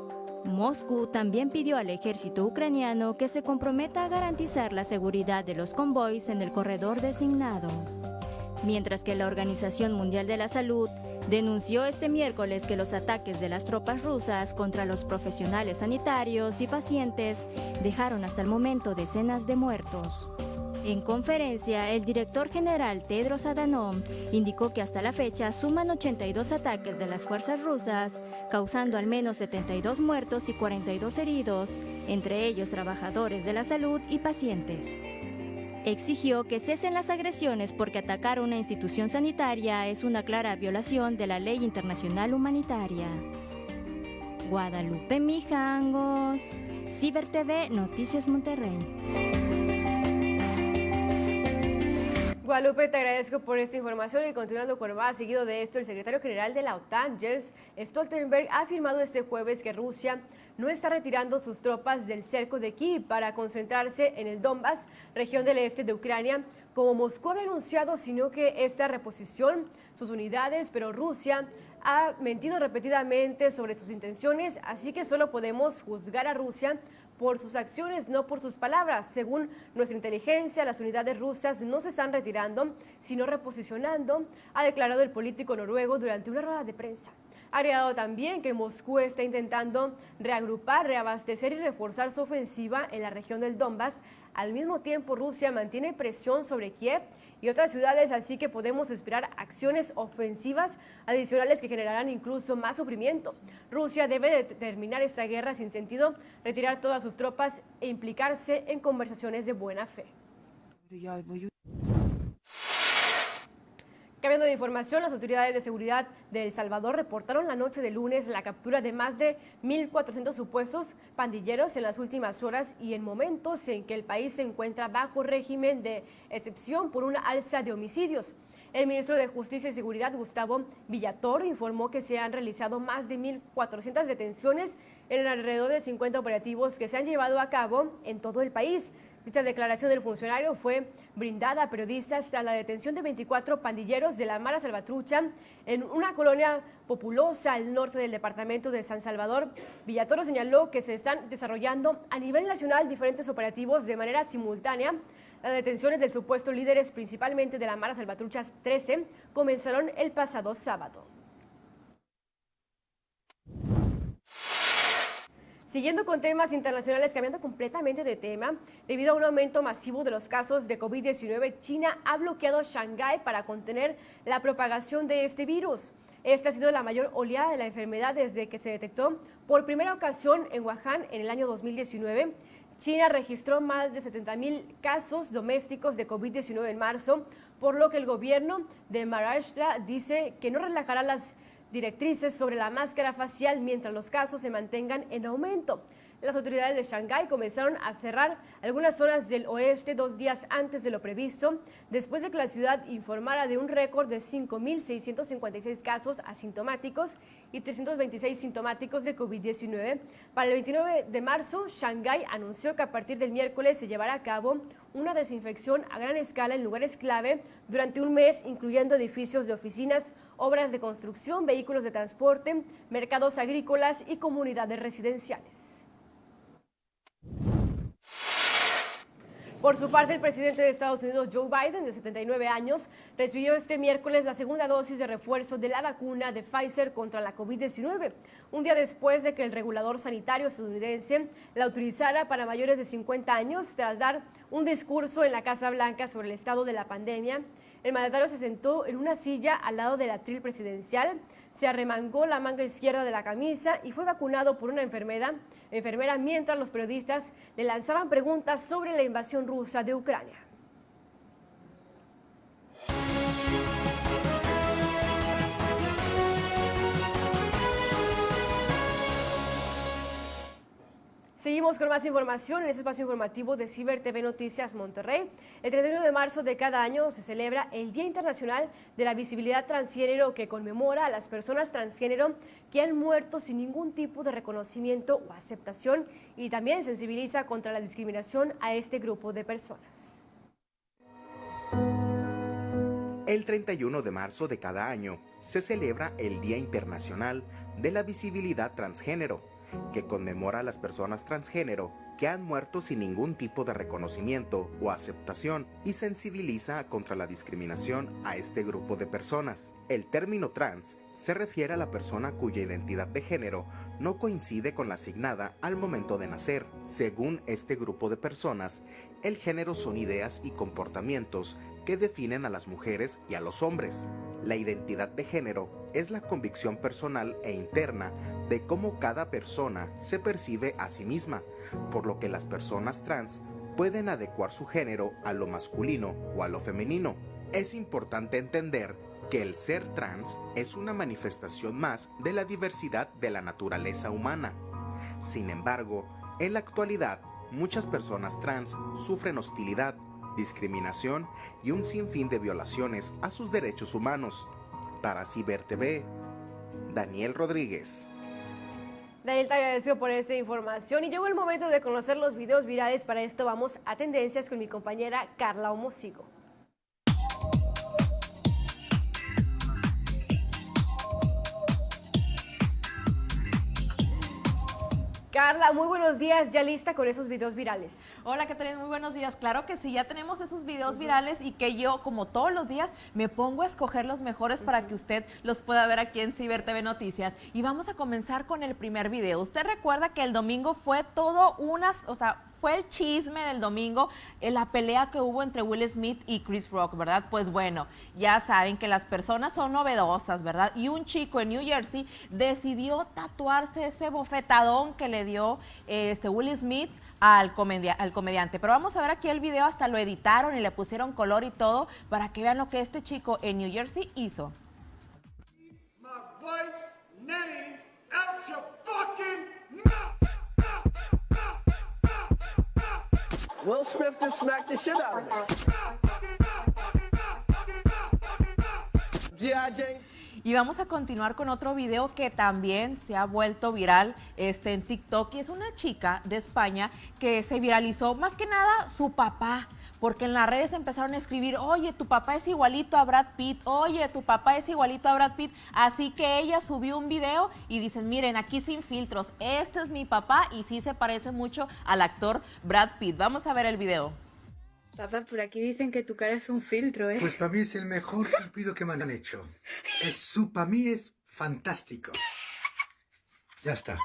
Moscú también pidió al ejército ucraniano que se comprometa a garantizar la seguridad de los convoys en el corredor designado. Mientras que la Organización Mundial de la Salud denunció este miércoles que los ataques de las tropas rusas contra los profesionales sanitarios y pacientes dejaron hasta el momento decenas de muertos. En conferencia, el director general Tedros Adhanom indicó que hasta la fecha suman 82 ataques de las fuerzas rusas, causando al menos 72 muertos y 42 heridos, entre ellos trabajadores de la salud y pacientes. Exigió que cesen las agresiones porque atacar una institución sanitaria es una clara violación de la ley internacional humanitaria. Guadalupe Mijangos, Ciber TV, Noticias Monterrey. Guadalupe, te agradezco por esta información y continuando con más, seguido de esto, el secretario general de la OTAN, Jens Stoltenberg, ha afirmado este jueves que Rusia no está retirando sus tropas del cerco de Kiev para concentrarse en el Donbass, región del este de Ucrania, como Moscú había anunciado, sino que esta reposición, sus unidades, pero Rusia ha mentido repetidamente sobre sus intenciones, así que solo podemos juzgar a Rusia por sus acciones, no por sus palabras. Según nuestra inteligencia, las unidades rusas no se están retirando, sino reposicionando, ha declarado el político noruego durante una rueda de prensa. Ha agregado también que Moscú está intentando reagrupar, reabastecer y reforzar su ofensiva en la región del Donbass. Al mismo tiempo, Rusia mantiene presión sobre Kiev y otras ciudades, así que podemos esperar acciones ofensivas adicionales que generarán incluso más sufrimiento. Rusia debe terminar esta guerra sin sentido, retirar todas sus tropas e implicarse en conversaciones de buena fe. Cambiando de información, las autoridades de seguridad de El Salvador reportaron la noche de lunes la captura de más de 1.400 supuestos pandilleros en las últimas horas y en momentos en que el país se encuentra bajo régimen de excepción por una alza de homicidios. El ministro de Justicia y Seguridad, Gustavo Villatoro, informó que se han realizado más de 1.400 detenciones en alrededor de 50 operativos que se han llevado a cabo en todo el país. Dicha declaración del funcionario fue brindada a periodistas tras la detención de 24 pandilleros de la Mara Salvatrucha en una colonia populosa al norte del departamento de San Salvador. Villatoro señaló que se están desarrollando a nivel nacional diferentes operativos de manera simultánea. Las detenciones del supuesto líderes, principalmente de la Mara Salvatruchas 13, comenzaron el pasado sábado. Siguiendo con temas internacionales, cambiando completamente de tema, debido a un aumento masivo de los casos de COVID-19, China ha bloqueado Shanghái para contener la propagación de este virus. Esta ha sido la mayor oleada de la enfermedad desde que se detectó por primera ocasión en Wuhan en el año 2019. China registró más de 70 mil casos domésticos de COVID-19 en marzo, por lo que el gobierno de Maharashtra dice que no relajará las directrices sobre la máscara facial mientras los casos se mantengan en aumento. Las autoridades de Shanghái comenzaron a cerrar algunas zonas del oeste dos días antes de lo previsto, después de que la ciudad informara de un récord de 5.656 casos asintomáticos y 326 sintomáticos de COVID-19. Para el 29 de marzo, Shanghái anunció que a partir del miércoles se llevará a cabo una desinfección a gran escala en lugares clave durante un mes, incluyendo edificios de oficinas, obras de construcción, vehículos de transporte, mercados agrícolas y comunidades residenciales. Por su parte, el presidente de Estados Unidos, Joe Biden, de 79 años, recibió este miércoles la segunda dosis de refuerzo de la vacuna de Pfizer contra la COVID-19, un día después de que el regulador sanitario estadounidense la utilizara para mayores de 50 años tras dar un discurso en la Casa Blanca sobre el estado de la pandemia. El mandatario se sentó en una silla al lado del atril presidencial, se arremangó la manga izquierda de la camisa y fue vacunado por una enfermera, enfermera mientras los periodistas le lanzaban preguntas sobre la invasión rusa de Ucrania. Seguimos con más información en este espacio informativo de Ciber TV Noticias Monterrey. El 31 de marzo de cada año se celebra el Día Internacional de la Visibilidad Transgénero que conmemora a las personas transgénero que han muerto sin ningún tipo de reconocimiento o aceptación y también sensibiliza contra la discriminación a este grupo de personas. El 31 de marzo de cada año se celebra el Día Internacional de la Visibilidad Transgénero que conmemora a las personas transgénero que han muerto sin ningún tipo de reconocimiento o aceptación y sensibiliza contra la discriminación a este grupo de personas. El término trans se refiere a la persona cuya identidad de género no coincide con la asignada al momento de nacer. Según este grupo de personas, el género son ideas y comportamientos que definen a las mujeres y a los hombres. La identidad de género es la convicción personal e interna de cómo cada persona se percibe a sí misma, por lo que las personas trans pueden adecuar su género a lo masculino o a lo femenino. Es importante entender que el ser trans es una manifestación más de la diversidad de la naturaleza humana. Sin embargo, en la actualidad, muchas personas trans sufren hostilidad, discriminación y un sinfín de violaciones a sus derechos humanos. Para Ciber TV, Daniel Rodríguez. Daniel, te agradezco por esta información y llegó el momento de conocer los videos virales. Para esto vamos a tendencias con mi compañera Carla Homosigo. Carla, muy buenos días, ya lista con esos videos virales. Hola, Catalina, muy buenos días. Claro que sí, ya tenemos esos videos virales y que yo, como todos los días, me pongo a escoger los mejores para que usted los pueda ver aquí en Ciber TV Noticias. Y vamos a comenzar con el primer video. Usted recuerda que el domingo fue todo unas, o sea, fue el chisme del domingo, en la pelea que hubo entre Will Smith y Chris Rock, ¿verdad? Pues bueno, ya saben que las personas son novedosas, ¿verdad? Y un chico en New Jersey decidió tatuarse ese bofetadón que le dio este Will Smith al, al comediante. Pero vamos a ver aquí el video, hasta lo editaron y le pusieron color y todo para que vean lo que este chico en New Jersey hizo. Will Smith just smacked the shit out of. Y vamos a continuar con otro video que también se ha vuelto viral este, en TikTok y es una chica de España que se viralizó más que nada su papá porque en las redes empezaron a escribir, oye, tu papá es igualito a Brad Pitt, oye, tu papá es igualito a Brad Pitt. Así que ella subió un video y dicen, miren, aquí sin filtros, este es mi papá y sí se parece mucho al actor Brad Pitt. Vamos a ver el video. Papá, por aquí dicen que tu cara es un filtro, ¿eh? Pues para mí es el mejor cupido que me han hecho. Es su, para mí es fantástico. Ya está.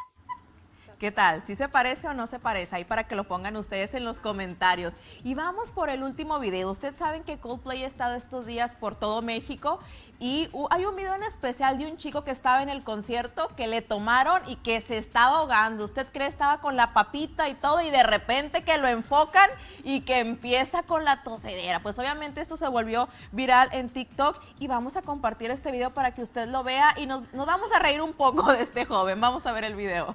¿Qué tal? ¿Si se parece o no se parece? Ahí para que lo pongan ustedes en los comentarios. Y vamos por el último video. Ustedes saben que Coldplay ha estado estos días por todo México y hay un video en especial de un chico que estaba en el concierto que le tomaron y que se estaba ahogando. ¿Usted cree estaba con la papita y todo y de repente que lo enfocan y que empieza con la tosedera? Pues obviamente esto se volvió viral en TikTok y vamos a compartir este video para que usted lo vea y nos, nos vamos a reír un poco de este joven. Vamos a ver el video.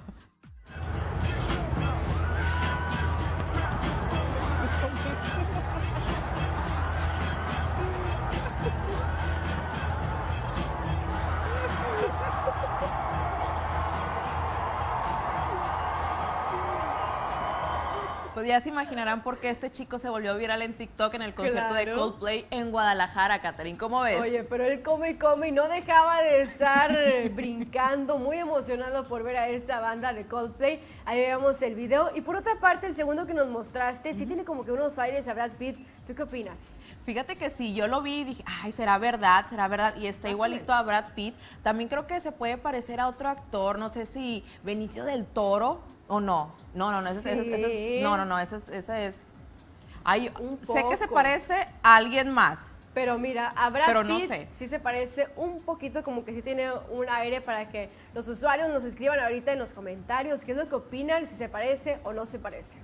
Pues ya se imaginarán por qué este chico se volvió viral en TikTok en el concierto de Coldplay en Guadalajara, Catherine. ¿Cómo ves? Oye, pero él come y come y no dejaba de estar eh, brincando, muy emocionado por ver a esta banda de Coldplay. Ahí vemos el video. Y por otra parte, el segundo que nos mostraste, sí tiene como que unos aires a Brad Pitt. ¿Tú qué opinas? Fíjate que sí, yo lo vi y dije, ay, será verdad, será verdad. Y está igualito a Brad Pitt. También creo que se puede parecer a otro actor, no sé si Benicio del Toro o no. No, no, no, ese, es, no, no, no, ese es, ese es hay, sé que se parece a alguien más. Pero mira, a Brad pero no sé. sí se parece un poquito, como que sí tiene un aire para que los usuarios nos escriban ahorita en los comentarios qué es lo que opinan, si se parece o no se parece.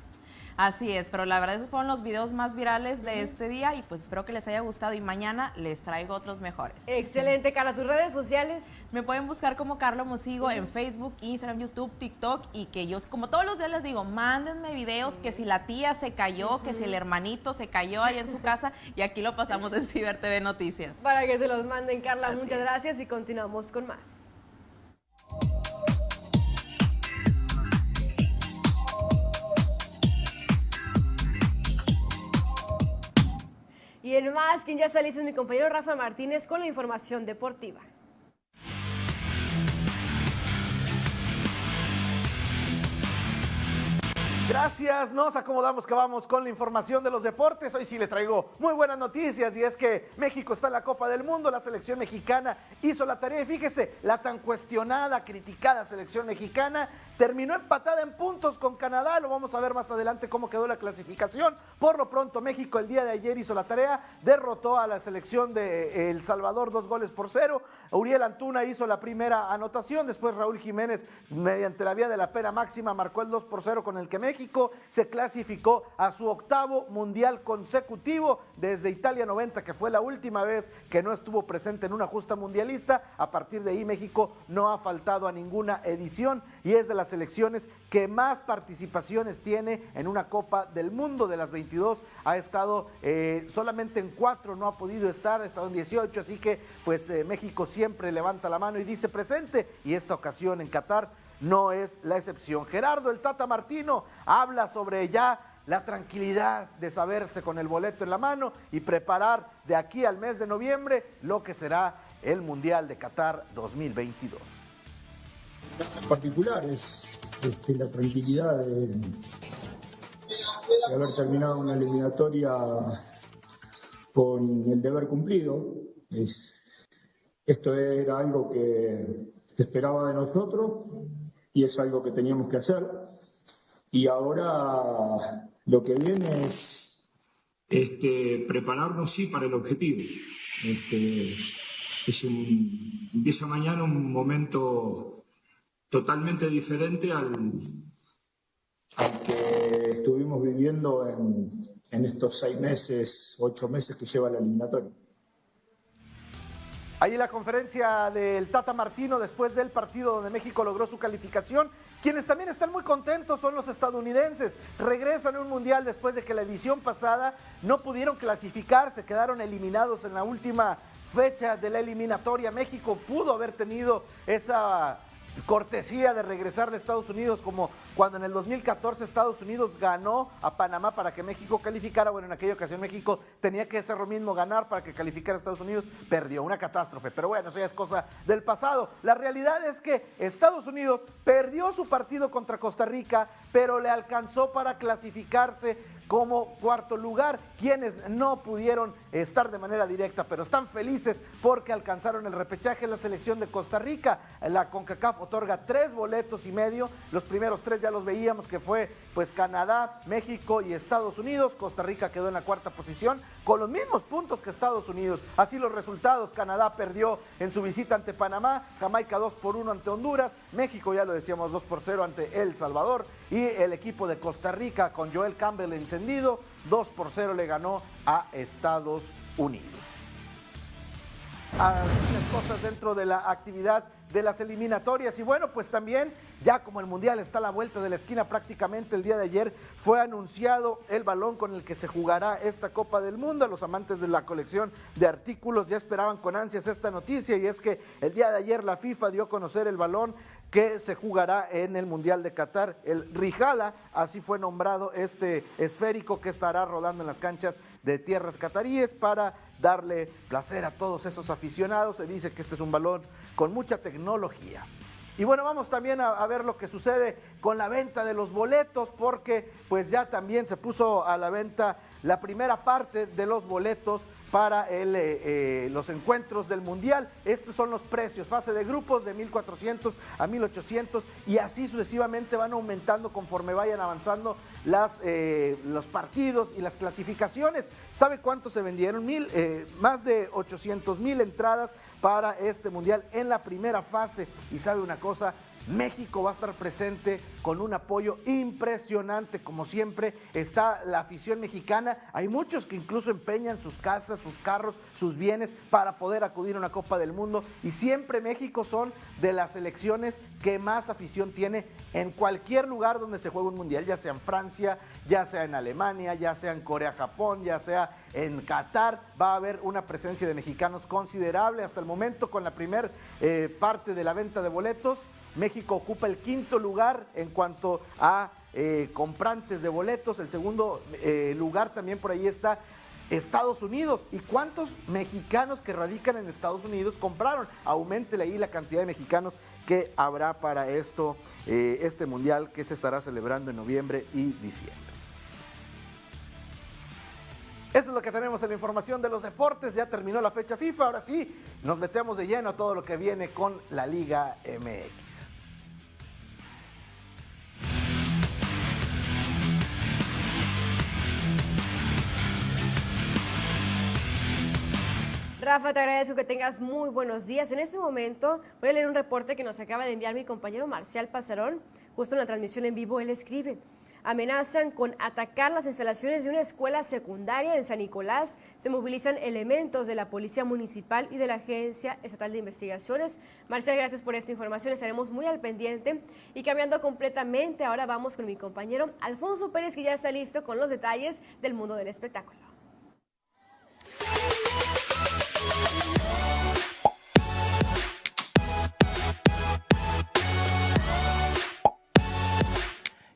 Así es, pero la verdad esos fueron los videos más virales de este día y pues espero que les haya gustado y mañana les traigo otros mejores. Excelente, Carla. ¿Tus redes sociales? Me pueden buscar como Carlos Mosigo en Facebook, Instagram, YouTube, TikTok y que yo, como todos los días les digo, mándenme videos que si la tía se cayó, que si el hermanito se cayó ahí en su casa y aquí lo pasamos en Ciber TV Noticias. Para que se los manden, Carla. muchas gracias y continuamos con más. Y en más, quien ya salió es mi compañero Rafa Martínez con la información deportiva. Gracias, nos acomodamos que vamos con la información de los deportes. Hoy sí le traigo muy buenas noticias y es que México está en la Copa del Mundo, la selección mexicana hizo la tarea y fíjese, la tan cuestionada, criticada selección mexicana terminó empatada en puntos con Canadá, lo vamos a ver más adelante cómo quedó la clasificación. Por lo pronto México el día de ayer hizo la tarea, derrotó a la selección de El Salvador dos goles por cero. Uriel Antuna hizo la primera anotación, después Raúl Jiménez mediante la vía de la pena máxima marcó el 2 por 0 con el que México se clasificó a su octavo mundial consecutivo desde Italia 90, que fue la última vez que no estuvo presente en una justa mundialista. A partir de ahí México no ha faltado a ninguna edición y es de las selecciones que más participaciones tiene en una Copa del Mundo de las 22. Ha estado eh, solamente en cuatro, no ha podido estar, ha estado en 18, así que pues eh, México siempre levanta la mano y dice presente y esta ocasión en Qatar no es la excepción. Gerardo el Tata Martino habla sobre ya la tranquilidad de saberse con el boleto en la mano y preparar de aquí al mes de noviembre lo que será el Mundial de Qatar 2022. En particular es este, la tranquilidad de, haber terminado una eliminatoria con el deber cumplido. esto era algo que se esperaba de nosotros y es algo que teníamos que hacer. Y ahora lo que viene es este, prepararnos, sí, para el objetivo. Este, es un, empieza mañana un momento totalmente diferente al, al que estuvimos viviendo en, en estos seis meses, ocho meses que lleva la eliminatoria. Ahí la conferencia del Tata Martino después del partido donde México logró su calificación. Quienes también están muy contentos son los estadounidenses. Regresan a un mundial después de que la edición pasada no pudieron clasificar, se quedaron eliminados en la última fecha de la eliminatoria. México pudo haber tenido esa cortesía de regresar a Estados Unidos, como cuando en el 2014 Estados Unidos ganó a Panamá para que México calificara. Bueno, en aquella ocasión México tenía que hacer lo mismo, ganar para que calificara a Estados Unidos. Perdió, una catástrofe. Pero bueno, eso ya es cosa del pasado. La realidad es que Estados Unidos perdió su partido contra Costa Rica, pero le alcanzó para clasificarse como cuarto lugar, quienes no pudieron estar de manera directa, pero están felices porque alcanzaron el repechaje en la selección de Costa Rica. La CONCACAF otorga tres boletos y medio, los primeros tres ya los veíamos que fue pues Canadá, México y Estados Unidos, Costa Rica quedó en la cuarta posición con los mismos puntos que Estados Unidos. Así los resultados, Canadá perdió en su visita ante Panamá, Jamaica 2 por 1 ante Honduras, México ya lo decíamos 2 por 0 ante El Salvador y el equipo de Costa Rica con Joel Campbell en 2 por 0 le ganó a Estados Unidos. Algunas cosas dentro de la actividad de las eliminatorias. Y bueno, pues también, ya como el Mundial está a la vuelta de la esquina prácticamente el día de ayer, fue anunciado el balón con el que se jugará esta Copa del Mundo. Los amantes de la colección de artículos ya esperaban con ansias esta noticia y es que el día de ayer la FIFA dio a conocer el balón que se jugará en el Mundial de Qatar. El Rijala, así fue nombrado este esférico que estará rodando en las canchas de tierras cataríes para darle placer a todos esos aficionados. Se dice que este es un balón con mucha tecnología. Y bueno, vamos también a, ver lo que sucede con la venta de los boletos, porque pues ya también se puso a la venta la primera parte de los boletos para eh, eh, los encuentros del Mundial. Estos son los precios, fase de grupos de 1.400 a 1.800 y así sucesivamente van aumentando conforme vayan avanzando las, eh, los partidos y las clasificaciones. ¿Sabe cuánto se vendieron? Mil, más de 800 mil entradas para este Mundial en la primera fase. Y sabe una cosa, México va a estar presente con un apoyo impresionante, como siempre está la afición mexicana. Hay muchos que incluso empeñan sus casas, sus carros, sus bienes para poder acudir a una Copa del Mundo y siempre México son de las selecciones que más afición tiene en cualquier lugar donde se juega un mundial, ya sea en Francia, ya sea en Alemania, ya sea en Corea, Japón, ya sea en Qatar, va a haber una presencia de mexicanos considerable hasta el momento con la primera eh, parte de la venta de boletos. México ocupa el quinto lugar en cuanto a eh, comprantes de boletos. El segundo eh, lugar también por ahí está Estados Unidos. ¿Y cuántos mexicanos que radican en Estados Unidos compraron? Aumentele ahí la cantidad de mexicanos que habrá para esto, eh, este mundial que se estará celebrando en noviembre y diciembre. Esto es lo que tenemos en la información de los deportes. Ya terminó la fecha FIFA. Ahora sí, nos metemos de lleno a todo lo que viene con la Liga MX. Rafa, te agradezco que tengas muy buenos días. En este momento voy a leer un reporte que nos acaba de enviar mi compañero Marcial Pasarón. Justo en la transmisión en vivo él escribe. Amenazan con atacar las instalaciones de una escuela secundaria en San Nicolás. Se movilizan elementos de la Policía Municipal y de la Agencia Estatal de Investigaciones. Marcial, gracias por esta información. Estaremos muy al pendiente. Y cambiando completamente, ahora vamos con mi compañero Alfonso Pérez, que ya está listo con los detalles del mundo del espectáculo.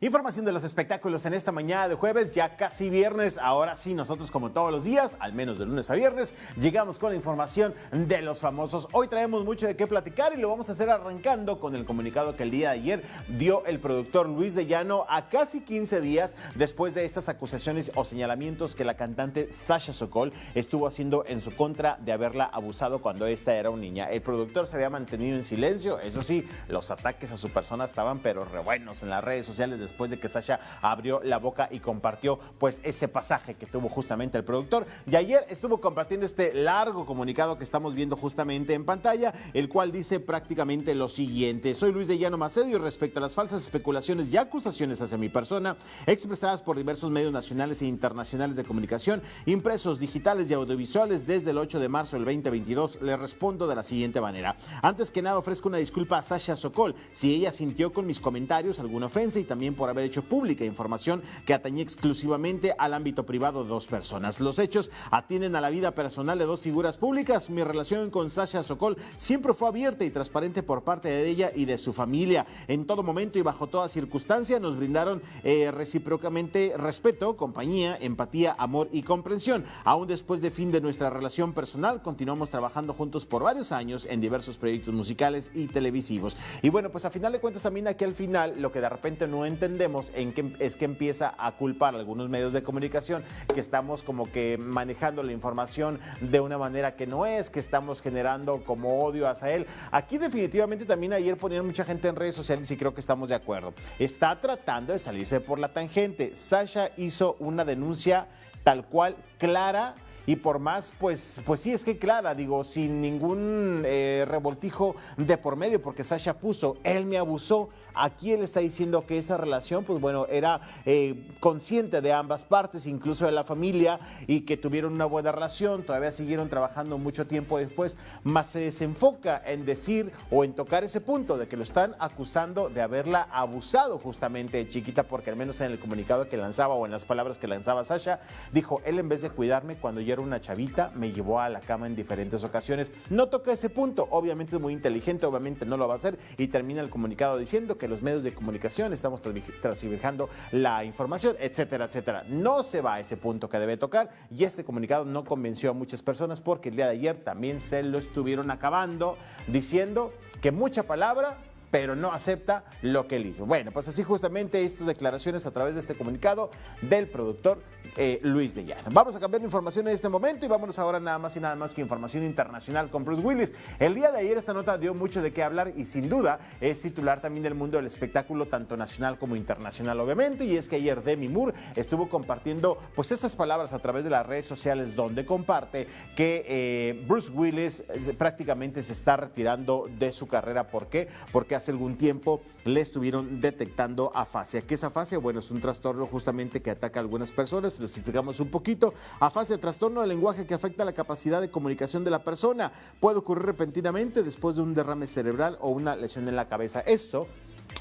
Información de los espectáculos en esta mañana de jueves, ya casi viernes. Ahora sí, nosotros como todos los días, al menos de lunes a viernes, llegamos con la información de los famosos. Hoy traemos mucho de qué platicar y lo vamos a hacer arrancando con el comunicado que el día de ayer dio el productor Luis de Llano a casi 15 días después de estas acusaciones o señalamientos que la cantante Sasha Sokol estuvo haciendo en su contra de haberla abusado cuando esta era una niña. El productor se había mantenido en silencio, eso sí, los ataques a su persona estaban pero re buenos en las redes sociales después de que Sasha abrió la boca y compartió pues ese pasaje que tuvo justamente el productor. Y ayer estuvo compartiendo este largo comunicado que estamos viendo justamente en pantalla, el cual dice prácticamente lo siguiente. Soy Luis de Llano Macedo y respecto a las falsas especulaciones y acusaciones hacia mi persona expresadas por diversos medios nacionales e internacionales de comunicación, impresos, digitales y audiovisuales desde el 8 de marzo del 2022, le respondo de la siguiente manera. Antes que nada ofrezco una disculpa a Sasha Sokol si ella sintió con mis comentarios alguna ofensa y también por haber hecho pública información que atañe exclusivamente al ámbito privado de dos personas. Los hechos atienden a la vida personal de dos figuras públicas. Mi relación con Sasha Sokol siempre fue abierta y transparente por parte de ella y de su familia. En todo momento y bajo toda circunstancia nos brindaron eh, recíprocamente respeto, compañía, empatía, amor y comprensión. Aún después de fin de nuestra relación personal, continuamos trabajando juntos por varios años en diversos proyectos musicales y televisivos. Y bueno, pues a final de cuentas también aquí al final lo que de repente no entendemos en que, es que empieza a culpar a algunos medios de comunicación que estamos como que manejando la información de una manera que no es, que estamos generando como odio hacia él. Aquí definitivamente también ayer ponían mucha gente en redes sociales y creo que estamos de acuerdo. Está tratando de salirse por la tangente. Sasha hizo una denuncia tal cual clara y por más, pues, pues sí, es que clara, digo, sin ningún eh, revoltijo de por medio, porque Sasha puso, él me abusó. Aquí él está diciendo que esa relación, pues bueno, era eh, consciente de ambas partes, incluso de la familia, y que tuvieron una buena relación, todavía siguieron trabajando mucho tiempo después, más se desenfoca en decir o en tocar ese punto de que lo están acusando de haberla abusado justamente de chiquita, porque al menos en el comunicado que lanzaba o en las palabras que lanzaba Sasha, dijo, él en vez de cuidarme cuando yo era una chavita, me llevó a la cama en diferentes ocasiones. No toca ese punto, obviamente es muy inteligente, obviamente no lo va a hacer, y termina el comunicado diciendo que los medios de comunicación estamos transversando la información, etcétera, etcétera. No se va a ese punto que debe tocar y este comunicado no convenció a muchas personas porque el día de ayer también se lo estuvieron acabando diciendo que mucha palabra pero no acepta lo que él hizo. Bueno, pues así justamente estas declaraciones a través de este comunicado del productor eh, Luis de Llano. Vamos a cambiar de información en este momento y vámonos ahora nada más y nada más que información internacional con Bruce Willis. El día de ayer esta nota dio mucho de qué hablar y sin duda es titular también del mundo del espectáculo tanto nacional como internacional obviamente y es que ayer Demi Moore estuvo compartiendo pues estas palabras a través de las redes sociales donde comparte que eh, Bruce Willis eh, prácticamente se está retirando de su carrera. ¿Por qué? Porque hace hace algún tiempo le estuvieron detectando afasia. ¿Qué es afasia? Bueno, es un trastorno justamente que ataca a algunas personas, les explicamos un poquito. Afasia, trastorno del lenguaje que afecta la capacidad de comunicación de la persona. Puede ocurrir repentinamente después de un derrame cerebral o una lesión en la cabeza. Esto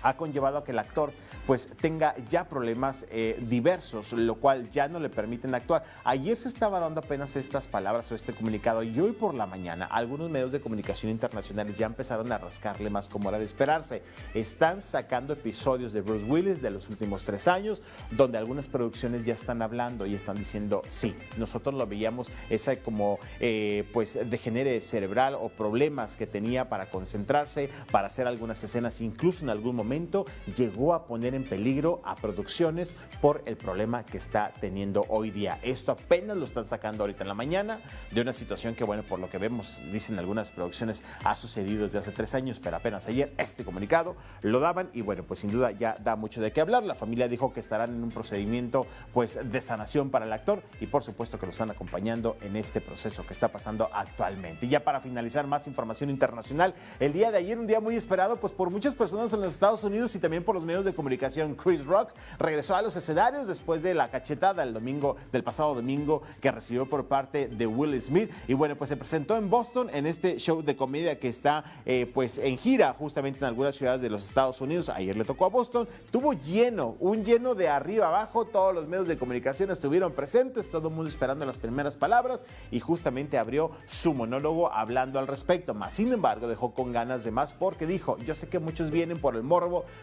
ha conllevado a que el actor pues tenga ya problemas eh, diversos, lo cual ya no le permiten actuar. Ayer se estaba dando apenas estas palabras o este comunicado y hoy por la mañana algunos medios de comunicación internacionales ya empezaron a rascarle más como era de esperarse. Están sacando episodios de Bruce Willis de los últimos tres años, donde algunas producciones ya están hablando y están diciendo, sí, nosotros lo veíamos, esa como eh, pues degenere cerebral o problemas que tenía para concentrarse, para hacer algunas escenas, incluso en algún momento llegó a poner en peligro a producciones por el problema que está teniendo hoy día. Esto apenas lo están sacando ahorita en la mañana de una situación que, bueno, por lo que vemos, dicen algunas producciones, ha sucedido desde hace tres años, pero apenas ayer este comunicado lo daban y, bueno, pues sin duda ya da mucho de qué hablar. La familia dijo que estarán en un procedimiento, pues, de sanación para el actor y, por supuesto, que lo están acompañando en este proceso que está pasando actualmente. Y ya para finalizar, más información internacional. El día de ayer, un día muy esperado, pues, por muchas personas en los Estados Unidos y también por los medios de comunicación Chris Rock regresó a los escenarios después de la cachetada el domingo, del pasado domingo que recibió por parte de Will Smith. Y bueno, pues se presentó en Boston en este show de comedia que está eh, pues en gira justamente en algunas ciudades de los Estados Unidos. Ayer le tocó a Boston. Tuvo lleno, un lleno de arriba abajo. Todos los medios de comunicación estuvieron presentes, todo el mundo esperando las primeras palabras y justamente abrió su monólogo hablando al respecto. Más sin embargo, dejó con ganas de más porque dijo, yo sé que muchos vienen por el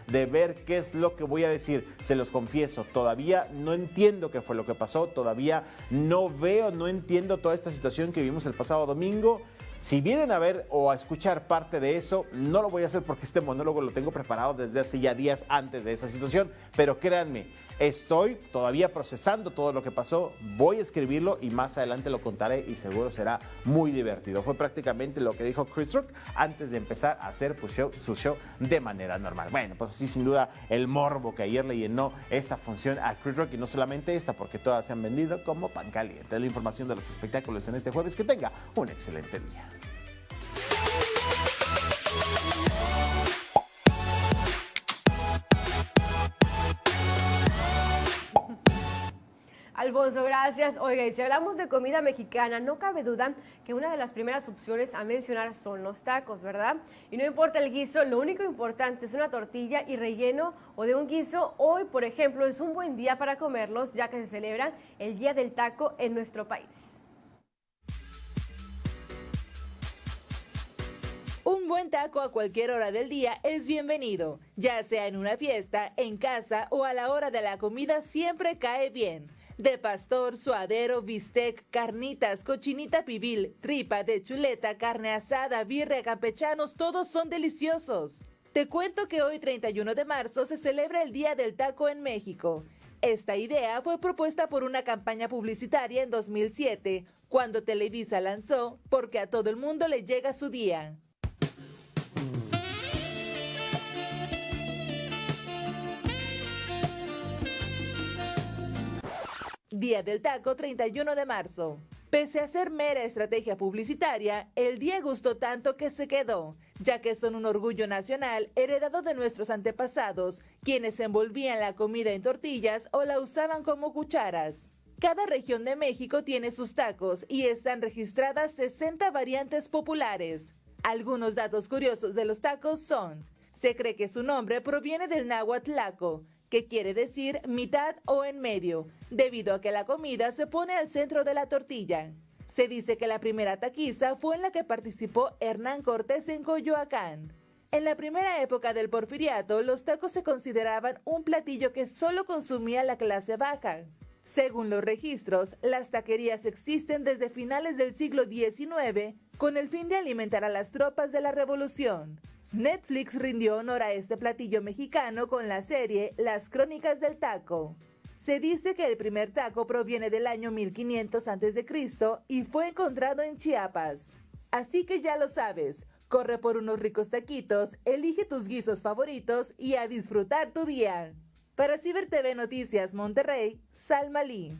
de ver qué es lo que voy a decir, se los confieso, todavía no entiendo qué fue lo que pasó, todavía no veo, no entiendo toda esta situación que vimos el pasado domingo. Si vienen a ver o a escuchar parte de eso, no lo voy a hacer porque este monólogo lo tengo preparado desde hace ya días antes de esa situación, pero créanme, Estoy todavía procesando todo lo que pasó, voy a escribirlo y más adelante lo contaré y seguro será muy divertido. Fue prácticamente lo que dijo Chris Rock antes de empezar a hacer su show de manera normal. Bueno, pues así sin duda el morbo que ayer le llenó esta función a Chris Rock y no solamente esta, porque todas se han vendido como pan caliente. La información de los espectáculos en este jueves. Que tenga un excelente día. Alfonso, gracias. Oiga, y si hablamos de comida mexicana, no cabe duda que una de las primeras opciones a mencionar son los tacos, ¿verdad? Y no importa el guiso, lo único importante es una tortilla y relleno o de un guiso. Hoy, por ejemplo, es un buen día para comerlos, ya que se celebra el Día del Taco en nuestro país. Un buen taco a cualquier hora del día es bienvenido, ya sea en una fiesta, en casa o a la hora de la comida siempre cae bien de pastor, suadero, bistec, carnitas, cochinita pibil, tripa de chuleta, carne asada, birria, campechanos, todos son deliciosos. Te cuento que hoy 31 de marzo se celebra el Día del Taco en México. Esta idea fue propuesta por una campaña publicitaria en 2007, cuando Televisa lanzó Porque a todo el mundo le llega su día. Día del Taco 31 de marzo. Pese a ser mera estrategia publicitaria, el día gustó tanto que se quedó, ya que son un orgullo nacional heredado de nuestros antepasados, quienes envolvían la comida en tortillas o la usaban como cucharas. Cada región de México tiene sus tacos y están registradas 60 variantes populares. Algunos datos curiosos de los tacos son, se cree que su nombre proviene del náhuatl que quiere decir mitad o en medio, debido a que la comida se pone al centro de la tortilla. Se dice que la primera taquiza fue en la que participó Hernán Cortés en Coyoacán. En la primera época del porfiriato, los tacos se consideraban un platillo que solo consumía la clase baja. Según los registros, las taquerías existen desde finales del siglo XIX con el fin de alimentar a las tropas de la revolución. Netflix rindió honor a este platillo mexicano con la serie Las Crónicas del Taco. Se dice que el primer taco proviene del año 1500 a.C. y fue encontrado en Chiapas. Así que ya lo sabes, corre por unos ricos taquitos, elige tus guisos favoritos y a disfrutar tu día. Para Ciber TV Noticias Monterrey, Salma Lee.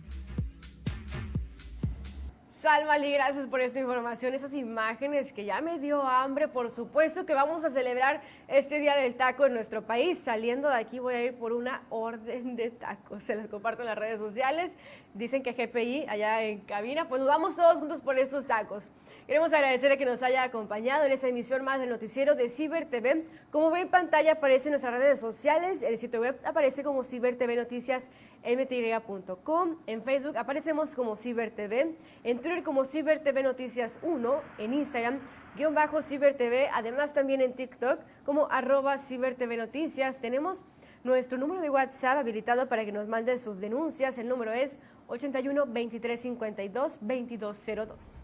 Salma Lee, gracias por esta información, esas imágenes que ya me dio hambre. Por supuesto que vamos a celebrar este día del taco en nuestro país. Saliendo de aquí voy a ir por una orden de tacos. Se los comparto en las redes sociales. Dicen que GPI allá en cabina, pues nos vamos todos juntos por estos tacos. Queremos agradecerle que nos haya acompañado en esta emisión más del noticiero de Ciber TV. Como ve en pantalla aparece en nuestras redes sociales, el sitio web aparece como Ciber TV Noticias mty.com, en Facebook aparecemos como Ciber TV, en Twitter como Ciber TV Noticias 1, en Instagram guion bajo Ciber TV, además también en TikTok como arroba Ciber TV Noticias. Tenemos nuestro número de WhatsApp habilitado para que nos manden sus denuncias. El número es 81 23 52 2202.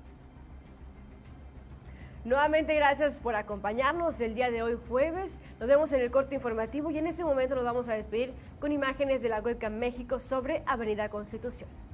Nuevamente gracias por acompañarnos el día de hoy jueves. Nos vemos en el corte informativo y en este momento nos vamos a despedir con imágenes de la webcam México sobre Avenida Constitución.